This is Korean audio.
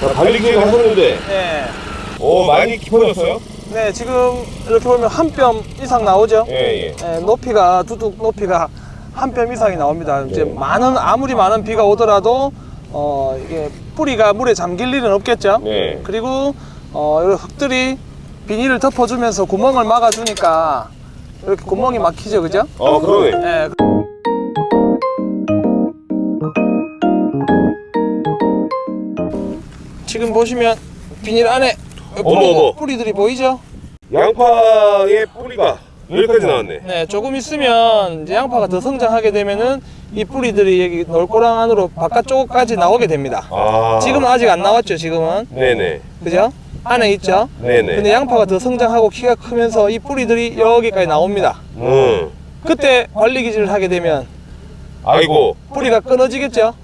자, 관리기를 하셨는데, 네. 오, 많이 깊어졌어요? 네, 지금 이렇게 보면 한 뼘 이상 나오죠? 예, 예. 네, 높이가, 두둑 높이가 한 뼘 이상이 나옵니다. 이제 네. 많은, 아무리 많은 비가 오더라도, 어, 이게 뿌리가 물에 잠길 일은 없겠죠? 네. 그리고, 어, 흙들이 비닐을 덮어주면서 구멍을 막아주니까 이렇게 구멍이 막히죠, 그죠? 어, 그러네. 네. 지금 보시면 비닐 안에 어머, 어머. 뿌리들이 보이죠? 양파의 뿌리가 여기까지 나왔네. 네, 조금 있으면 이제 양파가 더 성장하게 되면은 이 뿌리들이 여기 놀고랑 안으로 바깥쪽까지 나오게 됩니다. 아. 지금은 아직 안 나왔죠, 지금은. 네네. 그죠? 안에 있죠? 네네. 근데 양파가 더 성장하고 키가 크면서 이 뿌리들이 여기까지 나옵니다. 음. 그때 관리 기질을 하게 되면 아이고. 뿌리가 끊어지겠죠?